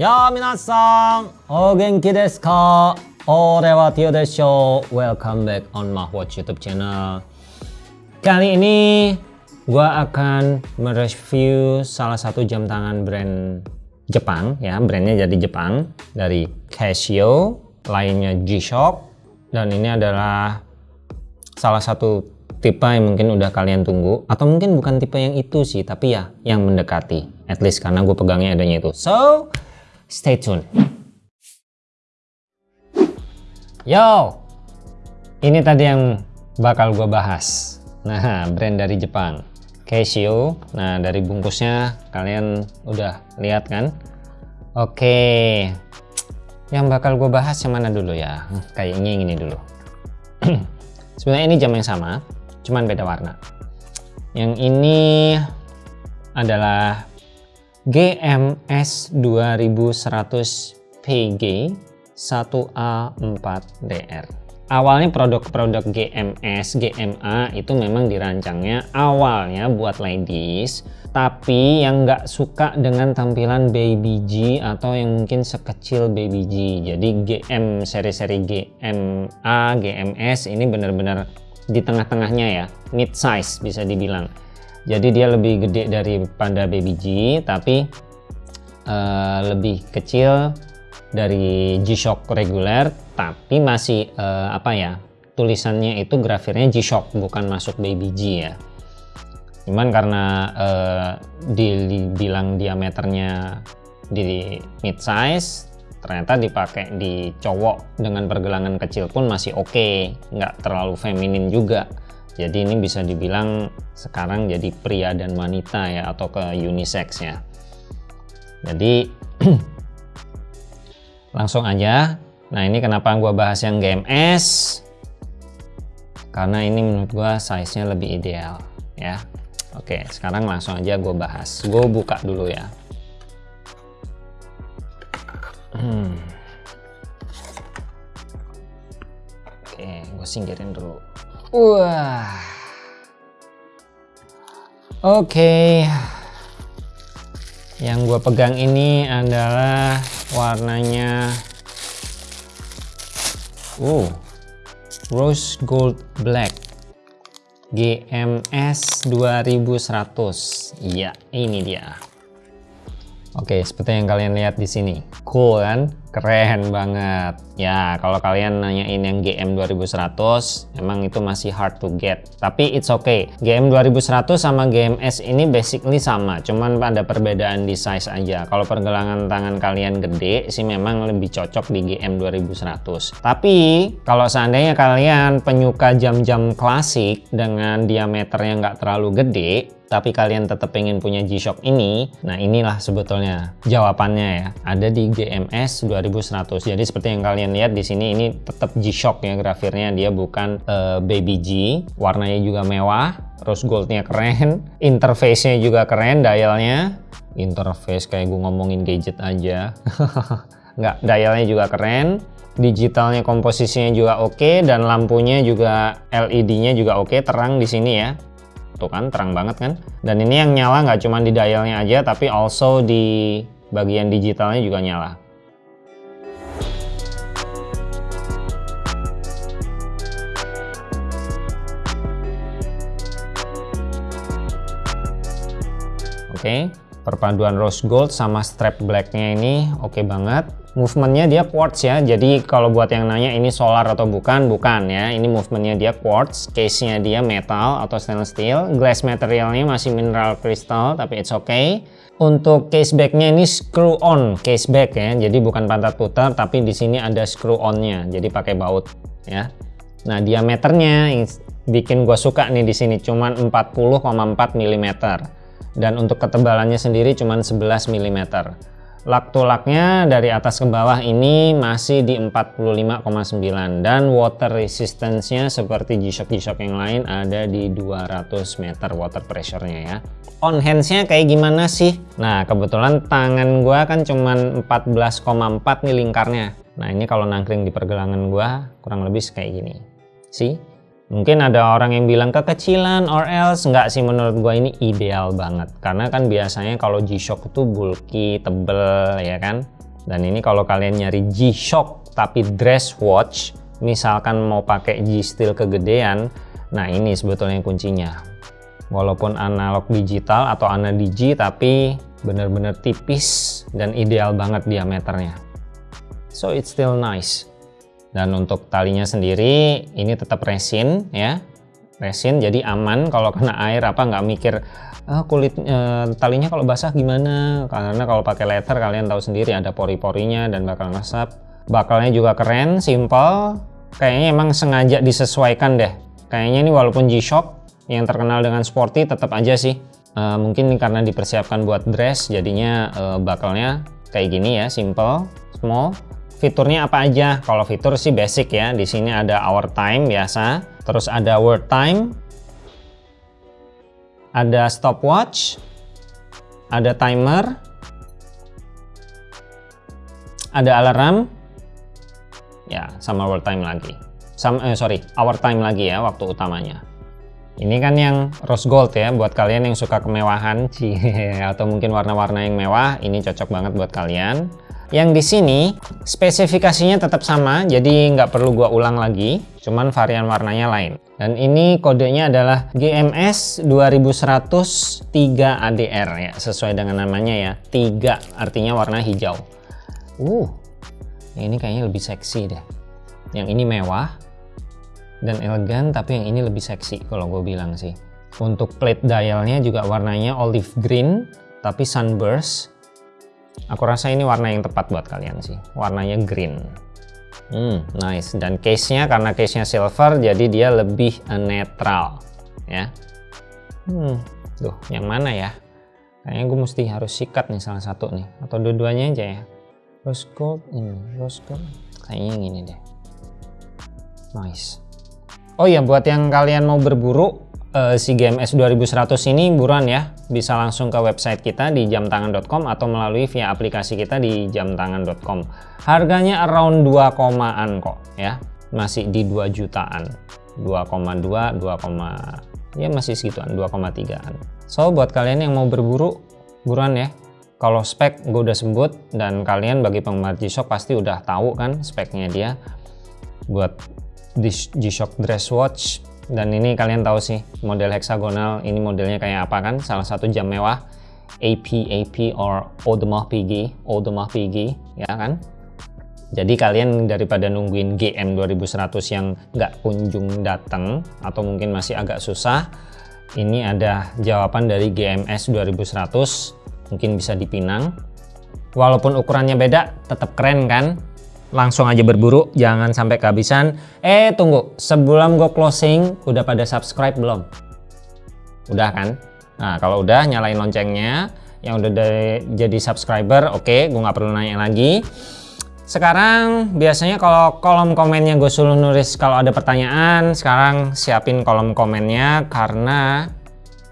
Ya minasan, o genki desu ka? Ore wa Tio desho. Welcome back on Mahwatch YouTube channel. Kali ini gua akan mereview salah satu jam tangan brand Jepang ya, brandnya jadi Jepang dari Casio, lainnya G-Shock dan ini adalah salah satu tipe yang mungkin udah kalian tunggu atau mungkin bukan tipe yang itu sih tapi ya yang mendekati at least karena gue pegangnya adanya itu so Stay tune. Yo, ini tadi yang bakal gue bahas. Nah, brand dari Jepang, Casio. Nah, dari bungkusnya kalian udah lihat kan? Oke, yang bakal gue bahas yang mana dulu ya? Kayaknya ini dulu. Sebenarnya ini jam yang sama, cuman beda warna. Yang ini adalah GMS 2100 PG 1A4DR awalnya produk-produk GMS, GMA itu memang dirancangnya awalnya buat ladies tapi yang nggak suka dengan tampilan baby G atau yang mungkin sekecil baby G jadi GM seri-seri GMA, GMS ini benar-benar di tengah-tengahnya ya. Mid size bisa dibilang. Jadi dia lebih gede daripada baby G tapi uh, lebih kecil dari G-Shock reguler tapi masih uh, apa ya tulisannya itu grafirnya G-Shock bukan masuk baby G ya. Cuman karena uh, dibilang diameternya di mid size ternyata dipakai di cowok dengan pergelangan kecil pun masih oke okay. nggak terlalu feminin juga. Jadi ini bisa dibilang sekarang jadi pria dan wanita ya atau ke unisex ya. Jadi langsung aja. Nah ini kenapa gua bahas yang GMS karena ini menurut gua size nya lebih ideal ya. Oke sekarang langsung aja gue bahas. Gue buka dulu ya hmm. Oke gue singkirin dulu Wah. Oke. Yang gue pegang ini adalah warnanya uh rose gold black GMS 2100. Iya, ini dia. Oke, seperti yang kalian lihat di sini. Cool kan? Keren banget. Ya, kalau kalian nanyain yang GM 2100, emang itu masih hard to get. Tapi it's okay. GM 2100 sama GMS ini basically sama, cuman ada perbedaan di size aja. Kalau pergelangan tangan kalian gede sih memang lebih cocok di GM 2100. Tapi kalau seandainya kalian penyuka jam-jam klasik dengan diameternya nggak terlalu gede, tapi kalian tetap pengen punya G-Shock ini, nah inilah sebetulnya jawabannya ya. Ada di GMS 2100. Jadi seperti yang kalian lihat di sini ini tetap G-Shock ya grafirnya, dia bukan uh, Baby G. Warnanya juga mewah, rose goldnya keren, interface-nya juga keren, dialnya. Interface kayak gue ngomongin gadget aja. Nggak, dialnya juga keren digitalnya komposisinya juga oke okay, dan lampunya juga LED-nya juga oke okay, terang di sini ya tuh kan terang banget kan? Dan ini yang nyala nggak cuma di dialnya aja tapi also di bagian digitalnya juga nyala oke okay. perpaduan rose gold sama strap blacknya ini oke okay banget. Movementnya dia quartz ya jadi kalau buat yang nanya ini solar atau bukan bukan ya. Ini movementnya dia quartz case nya dia metal atau stainless steel. Glass materialnya masih mineral crystal tapi it's okay. Untuk case backnya ini screw on case back ya jadi bukan pantat putar tapi di sini ada screw on nya jadi pakai baut ya. Nah diameternya bikin gua suka nih di sini cuman 40,4 mm dan untuk ketebalannya sendiri cuman 11 mm Lak tulaknya dari atas ke bawah ini masih di 45,9 dan water resistance-nya seperti G-Shock G-Shock yang lain ada di 200 meter water pressure-nya ya. On hands-nya kayak gimana sih? Nah kebetulan tangan gua kan cuman 14,4 nih lingkarnya. Nah ini kalau nangkring di pergelangan gua kurang lebih kayak gini. Sih? Mungkin ada orang yang bilang kekecilan or else nggak sih menurut gua ini ideal banget karena kan biasanya kalau G-Shock itu bulky, tebel ya kan. Dan ini kalau kalian nyari G-Shock tapi dress watch, misalkan mau pakai G-Steel kegedean, nah ini sebetulnya kuncinya. Walaupun analog digital atau digi tapi benar-benar tipis dan ideal banget diameternya. So it's still nice dan untuk talinya sendiri ini tetap resin ya. Resin jadi aman kalau kena air apa nggak mikir ah, kulit e, talinya kalau basah gimana? Karena kalau pakai leather kalian tahu sendiri ada pori-porinya dan bakal ngesap bakalnya juga keren simple. Kayaknya emang sengaja disesuaikan deh. Kayaknya ini walaupun G-Shock yang terkenal dengan sporty tetap aja sih. E, mungkin karena dipersiapkan buat dress jadinya e, bakalnya kayak gini ya simple small Fiturnya apa aja? Kalau fitur sih basic ya. Di sini ada hour time biasa, terus ada word time, ada stopwatch, ada timer, ada alarm, ya sama word time lagi. Sama, eh, sorry, hour time lagi ya waktu utamanya. Ini kan yang rose gold ya buat kalian yang suka kemewahan sih atau mungkin warna-warna yang mewah ini cocok banget buat kalian. Yang di sini spesifikasinya tetap sama, jadi nggak perlu gua ulang lagi, cuman varian warnanya lain. Dan ini kodenya adalah GMS 2103 ADR ya, sesuai dengan namanya ya. 3 artinya warna hijau. Uh, ini kayaknya lebih seksi deh. Yang ini mewah dan elegan, tapi yang ini lebih seksi kalau gue bilang sih. Untuk plate dialnya juga warnanya olive green, tapi sunburst Aku rasa ini warna yang tepat buat kalian sih. Warnanya green. Hmm, nice. Dan case-nya karena case-nya silver jadi dia lebih netral ya. Hmm, tuh yang mana ya? Kayaknya gue mesti harus sikat nih salah satu nih atau dua-duanya aja ya. Rose gold ini, rose gold. Kayaknya yang ini deh. Nice. Oh iya buat yang kalian mau berburu uh, si GMS 2100 ini buruan ya. Bisa langsung ke website kita di jamtangan.com atau melalui via aplikasi kita di jamtangan.com harganya around 2 komaan kok ya. Masih di 2 jutaan. 2,2 2, ya masih segituan 2,3an so buat kalian yang mau berburu buruan ya. Kalau spek gue udah sebut dan kalian bagi penggemar G-Shock pasti udah tahu kan speknya dia. Buat G-Shock dress watch. Dan ini kalian tahu sih model heksagonal ini modelnya kayak apa kan? Salah satu jam mewah AP AP or Audemars Piguet Audemars Piguet ya kan? Jadi kalian daripada nungguin GM 2100 yang nggak kunjung datang atau mungkin masih agak susah ini ada jawaban dari GMS 2100 mungkin bisa dipinang. Walaupun ukurannya beda tetap keren kan langsung aja berburu jangan sampai kehabisan. Eh tunggu sebelum gue closing udah pada subscribe belum? Udah kan? Nah kalau udah nyalain loncengnya. Yang udah jadi subscriber oke okay, gue nggak perlu nanya lagi. Sekarang biasanya kalau kolom komennya gue suruh nulis kalau ada pertanyaan sekarang siapin kolom komennya karena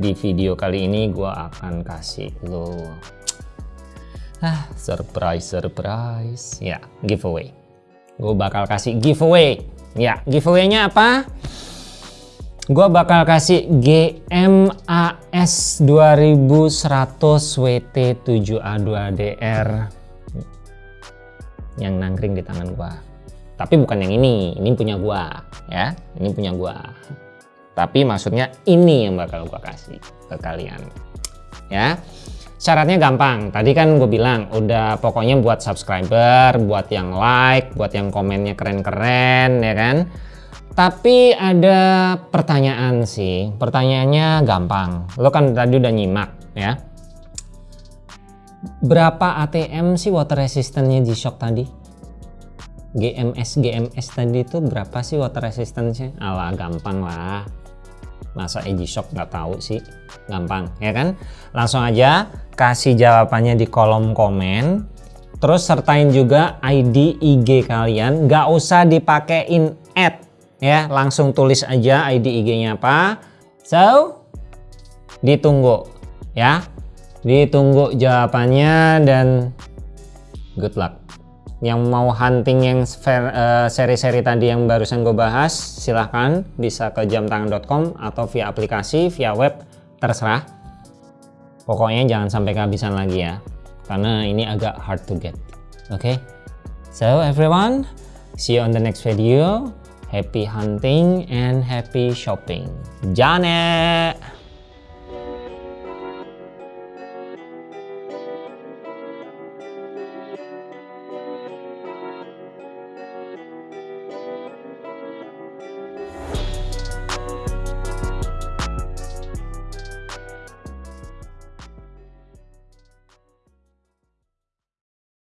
di video kali ini gue akan kasih lo Ah, surprise, surprise. Ya, giveaway. Gue bakal kasih giveaway. Ya, giveaway-nya apa? Gue bakal kasih GMAS 2100 WT7A2DR yang nangkring di tangan gue. Tapi bukan yang ini, ini punya gue, ya. Ini punya gue. Tapi maksudnya ini yang bakal gue kasih ke kalian. Ya. Syaratnya gampang, tadi kan gue bilang udah pokoknya buat subscriber, buat yang like, buat yang komennya keren-keren ya kan. Tapi ada pertanyaan sih, pertanyaannya gampang. Lo kan tadi udah nyimak ya. Berapa ATM sih water resistance-nya G-Shock tadi? GMS GMS tadi itu berapa sih water resistance-nya? Alah gampang lah masa Edgy Shop nggak tahu sih? Gampang ya kan? Langsung aja kasih jawabannya di kolom komen. Terus sertain juga ID IG kalian. Nggak usah dipakein add ya. Langsung tulis aja ID IG-nya apa. So ditunggu ya. Ditunggu jawabannya dan good luck yang mau hunting yang eh, seri-seri tadi yang barusan gue bahas silahkan bisa ke jamtangan.com atau via aplikasi via web terserah. Pokoknya jangan sampai kehabisan lagi ya karena ini agak hard to get oke? Okay? so everyone see you on the next video. Happy hunting and happy shopping. Janet